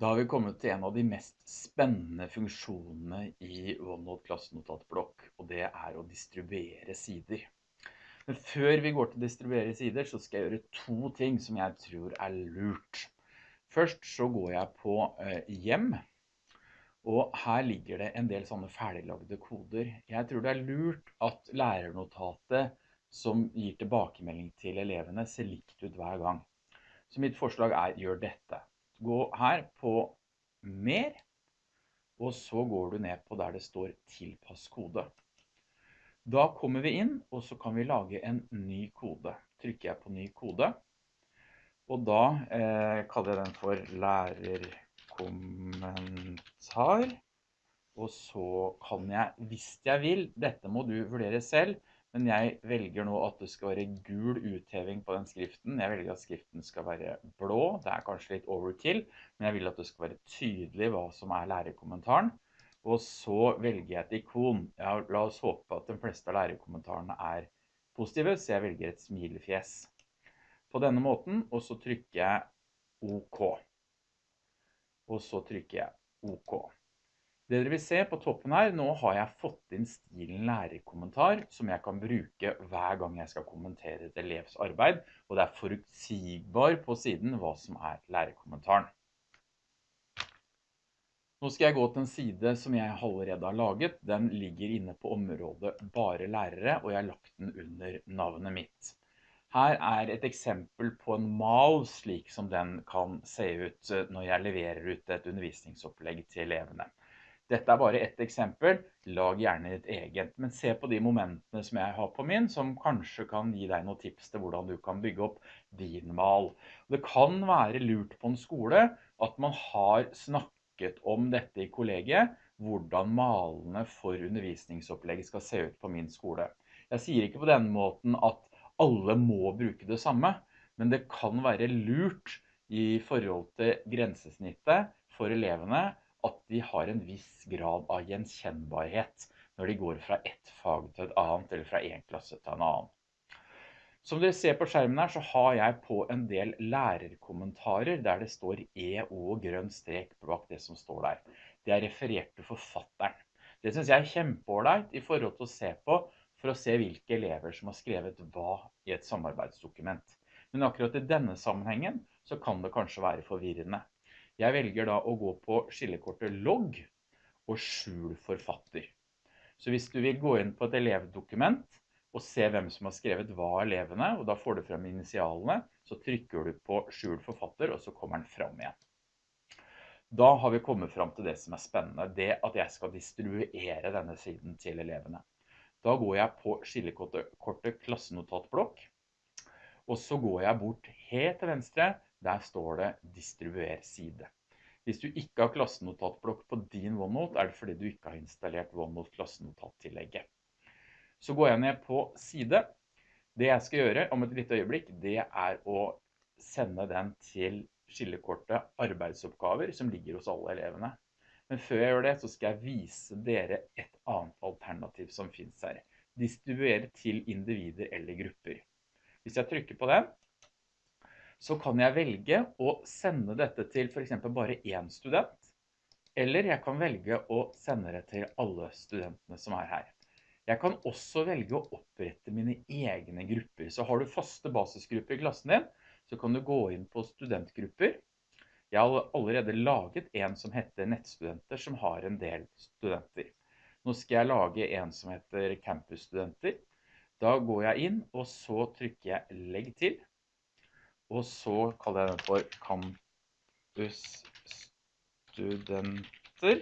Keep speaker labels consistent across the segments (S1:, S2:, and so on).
S1: Da har vi kommet til en av de mest spennende funksjonene i OneNote klassenotatblokk, og det er å distribuere sider. Men før vi går til å distribuere sider, så skal jeg gjøre to ting som jeg tror er lurt. Først så går jeg på eh, hjem, og her ligger det en del sånne ferdiglagde koder. Jeg tror det er lurt at lærernotatet som gir tilbakemelding til elevene ser likt ut hver gang. Så mitt forslag er gjør dette. Gå her på mer, og så går du ned på der det står tilpass kode. Da kommer vi inn, og så kan vi lage en ny kode. Trykker jeg på ny kode, og da eh, kaller jeg den for lærerkommentar. Og så kan jeg, hvis jeg vil, dette må du vurdere selv, men jeg velger nå at det skal være gul utheving på den skriften. Jeg velger at skriften skal være blå. Det er kanskje litt overkill, men jeg vil at det skal være tydelig hva som er lærerkommentaren. Og så velger jeg et ikon. Ja, la oss håpe at de fleste av lærerkommentarene er positive, så jeg velger et smilefjes. På denne måten, og så trykker jeg OK. Og så trykker jeg OK. Det dere vil se på toppen her, nå har jeg fått inn stilen lærerkommentar som jeg kan bruke hver gang jeg skal kommentere et elevs arbeid, og det er forutsigbar på siden hva som er lærerkommentaren. Nå skal jeg gå til en side som jeg allerede har laget. Den ligger inne på området bare lærere, og jeg har lagt den under navnet mitt. Her er et eksempel på en mal slik som den kan se ut når jeg leverer ut et undervisningsopplegg til elevene. Dette er bare ett eksempel, lag gjerne ditt eget, men se på de momentene som jeg har på min, som kanskje kan gi deg noen tips til hvordan du kan bygge opp din mal. Det kan være lurt på en skole at man har snakket om dette i kollegiet, hvordan malene for undervisningsopplegget skal se ut på min skole. Jeg sier ikke på den måten at alle må bruke det samme, men det kan være lurt i forhold til grensesnittet for elevene at de har en viss grad av gjenkjennbarhet når de går fra ett fag til et annet, eller fra en klasse til en annen. Som dere ser på skjermen her, så har jeg på en del lærerkommentarer der det står E og grønn strek bak det som står der. Det er referert til forfatteren. Det synes jeg er kjempeålreit i forhold til å se på, for å se hvilke elever som har skrevet hva i et samarbeidsdokument. Men akkurat i denne sammenhengen så kan det kanskje være forvirrende. Jeg velger da å gå på skillekortet logg og skjul forfatter. Så hvis du vil gå inn på et elevdokument og se hvem som har skrevet hva elevene, og da får du frem initialene, så trykker du på skjul forfatter, og så kommer den frem igjen. Da har vi kommet frem til det som er spennende, det at jeg skal distribuere denne siden til elevene. Da går jeg på skillekortet klassenotatblokk, og så går jeg bort helt til venstre der står det distribuer side. Hvis du ikke har klassenotatblokk på din OneNote, er det fordi du ikke har installert OneNote klassenotattillegget. Så går jeg ned på side. Det jeg skal gjøre om et litt øyeblikk, det er å sende den til skillekortet arbeidsoppgaver som ligger hos alle elevene. Men før jeg gjør det, så skal jeg vise dere et annet alternativ som finnes her. Distribuere til individer eller grupper. Hvis jeg trykker på den, så kan jeg velge å sende dette til for eksempel bare én student, eller jeg kan velge å sende det til alle studentene som er her. Jeg kan også velge å opprette mine egne grupper. Så har du faste basisgrupper i klassen din, så kan du gå inn på studentgrupper. Jeg har allerede laget en som heter nettstudenter, som har en del studenter. Nå skal jeg lage en som heter campusstudenter. Da går jeg inn, og så trykker jeg legg til. Og så kaller jeg den for campusstudenter.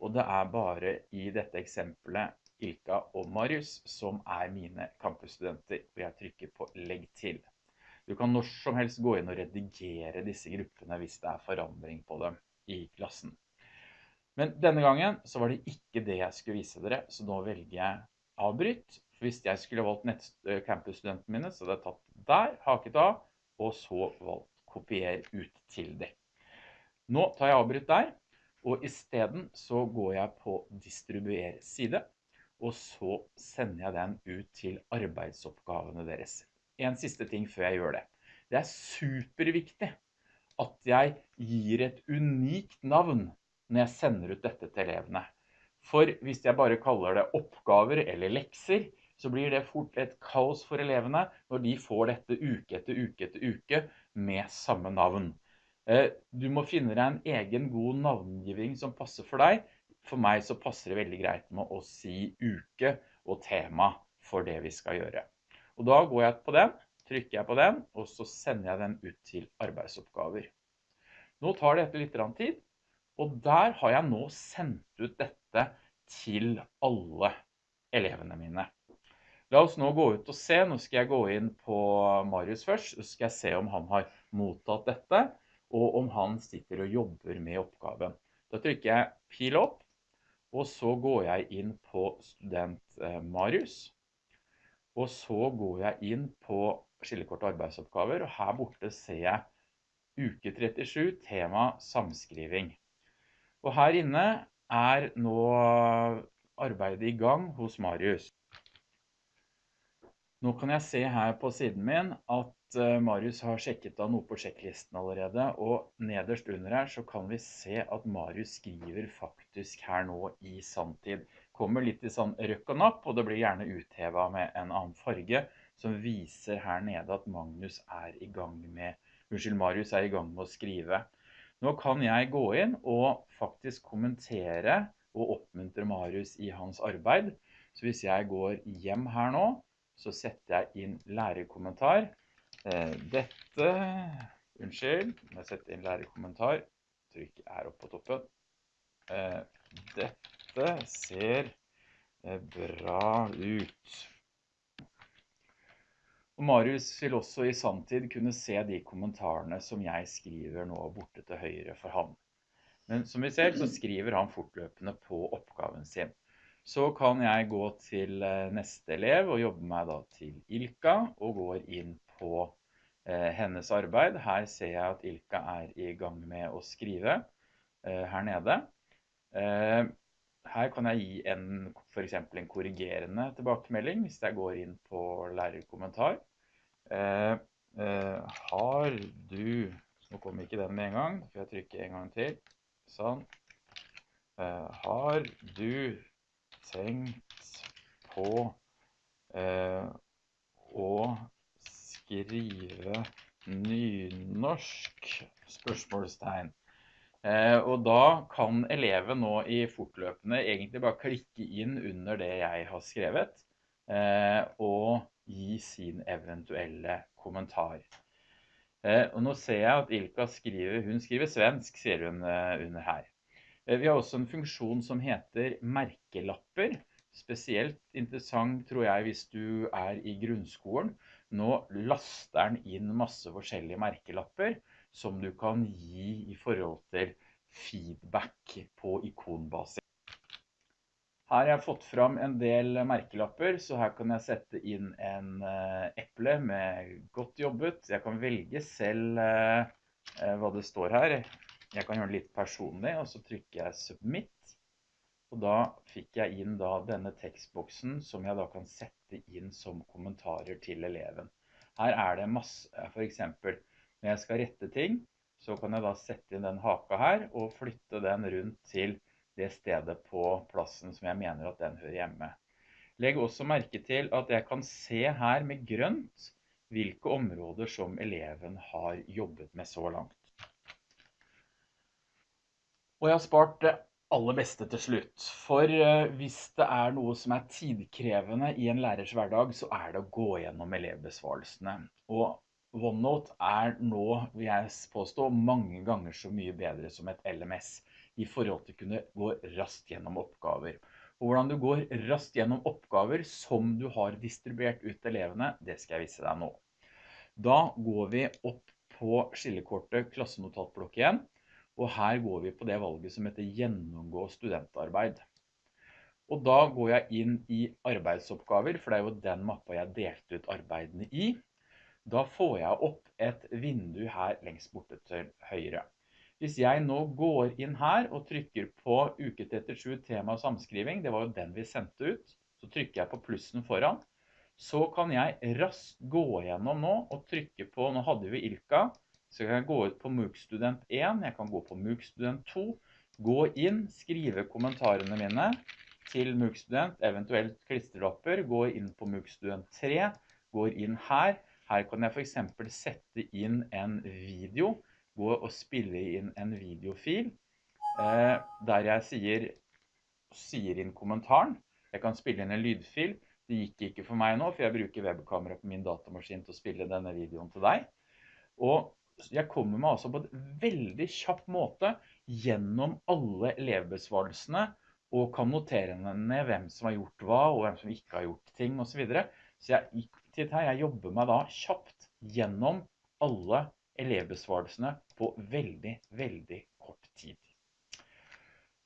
S1: Og det er bare i dette eksempelet Ilka og Marius som er mine campusstudenter. Og jeg trykker på legg til. Du kan når som helst gå inn og redigere disse gruppene hvis det er forandring på dem i klassen. Men denne gangen så var det ikke det jeg skulle vise dere, så nå velger jeg avbryt. Hvis jeg skulle valgt campusstudentene mine, så hadde jeg tatt der, haket av, og så valgt kopier ut til det. Nå tar jeg avbryt der, og i stedet så går jeg på distribuer side, og så sender jeg den ut til arbeidsoppgavene deres. En siste ting før jeg gjør det. Det er superviktig at jeg gir et unikt navn når jeg sender ut dette til elevene. For hvis jeg bare kaller det oppgaver eller lekser, så blir det fort et kaos for elevene når de får dette uke etter uke etter uke med samme navn. Eh, du må finne deg en egen god navngiving som passer for deg. For meg så passer det veldig greit med å si uke og tema for det vi skal gjøre. Og da går jeg på den, trykker jeg på den, og så sender jeg den ut til arbeidsoppgaver. Nå tar dette litt tid, og der har jeg nå sendt ut dette til alle elevene mine. La oss nå gå ut og se. Nå skal jeg gå inn på Marius først, så skal jeg se om han har mottatt dette, og om han sitter og jobber med oppgaven. Da trykker jeg pil opp, og så går jeg inn på student eh, Marius. Og så går jeg inn på skillekort og arbeidsoppgaver, og her borte ser jeg uke 37, tema samskriving. Og her inne er nå arbeidet i gang hos Marius. Nå kan jeg se her på siden min at eh, Marius har sjekket av noe på sjekklisten allerede, og nederst under her så kan vi se at Marius skriver faktisk her nå i sanntid kommer litt i sånn røkk og napp, og det blir gjerne uthevet med en annen farge, som viser her nede at Magnus er i gang med, unnskyld, Marius er i gang med å skrive. Nå kan jeg gå inn og faktisk kommentere og oppmuntre Marius i hans arbeid. Så hvis jeg går hjem her nå, så setter jeg inn lærerkommentar. Eh, dette, unnskyld, jeg setter inn lærerkommentar, trykk er opp på toppen. Eh, dette ser eh, bra ut. Og Marius vil også i samtid kunne se de kommentarene som jeg skriver nå borte til høyre for ham. Men som vi ser, så skriver han fortløpende på oppgaven sin. Så kan jeg gå til eh, neste elev og jobbe meg da til Ilka, og går inn på eh, hennes arbeid. Her ser jeg at Ilka er i gang med å skrive eh, her nede. Her kan jeg gi en, for en korrigerende tilbakemelding hvis jeg går inn på lærerkommentar. Har du, nå kommer ikke den med en gang, for jeg trykker en gang til, sånn. Har du tenkt på eh, å skrive nynorsk? Spørsmålstegn. Eh, og da kan eleven nå i fortløpende egentlig bare klikke inn under det jeg har skrevet, eh, og gi sin eventuelle kommentar. Eh, og nå ser jeg at Ilka skriver, hun skriver svensk, sier hun under her. Vi har også en funksjon som heter merkelapper. Spesielt interessant tror jeg hvis du er i grunnskolen. Nå laster den inn masse forskjellige merkelapper som du kan gi i forhold til feedback på ikonbasis. Her har jeg fått fram en del merkelapper, så her kan jeg sette inn en uh, eple med godt jobbet. Jeg kan velge selv uh, hva det står her. Jeg kan gjøre det litt personlig, og så trykker jeg submit. Og da fikk jeg inn da denne tekstboksen som jeg da kan sette inn som kommentarer til eleven. Her er det masse, for eksempel, når jeg skal rette ting, så kan jeg da sette inn den haka her og flytte den rundt til det stedet på plassen som jeg mener at den hører hjemme. Legg også merke til at jeg kan se her med grønt hvilke områder som eleven har jobbet med så langt. Og jeg har spart det aller beste til slutt. For eh, hvis det er noe som er tidkrevende i en lærers hverdag, så er det å gå gjennom elevbesvarelsene. Og OneNote er nå, vil jeg påstå, mange ganger så mye bedre som et LMS i forhold til å kunne gå raskt gjennom oppgaver. Og hvordan du går raskt gjennom oppgaver som du har distribuert ut til elevene, det skal jeg vise deg nå. Da går vi opp på skillekortet klassenotatblokk igjen, og her går vi på det valget som heter gjennomgå studentarbeid. Og da går jeg inn i arbeidsoppgaver, for det er jo den mappa jeg delte ut arbeidene i. Da får jeg opp et vindu her lengst borte til høyre. Hvis jeg nå går inn her og trykker på uke 37 tema samskriving, det var jo den vi sendte ut, så trykker jeg på plussen foran, så kan jeg raskt gå gjennom nå og trykke på, nå hadde vi Ilka, Så kan jeg gå ut på MOOC Student 1, jeg kan gå på MOOC Student 2, gå inn, skrive kommentarene mine til MOOC Student, eventuelt klisterlapper, gå inn på MOOC Student 3, går inn her. Her kan jeg for eksempel sette inn en video, gå og spille inn en videofil, eh, der jeg sier, sier inn kommentaren. Jeg kan spille inn en lydfil. Det gikk ikke for meg nå, for jeg bruker webkamera på min datamaskin til å spille denne videoen til deg. Og jeg kommer meg altså på et veldig kjapp måte gjennom alle elevbesvarelsene, og kan notere ned hvem som har gjort hva, og hvem som ikke har gjort ting, og så videre. Så jeg, jeg jobber meg da kjapt gjennom alle elevbesvarelsene på veldig, veldig kort tid.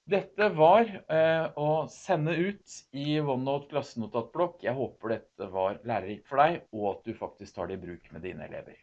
S1: Dette var eh, å sende ut i OneNote klassenotatblokk. Jeg håper dette var lærerikt for deg, og at du faktisk tar det i bruk med dine elever.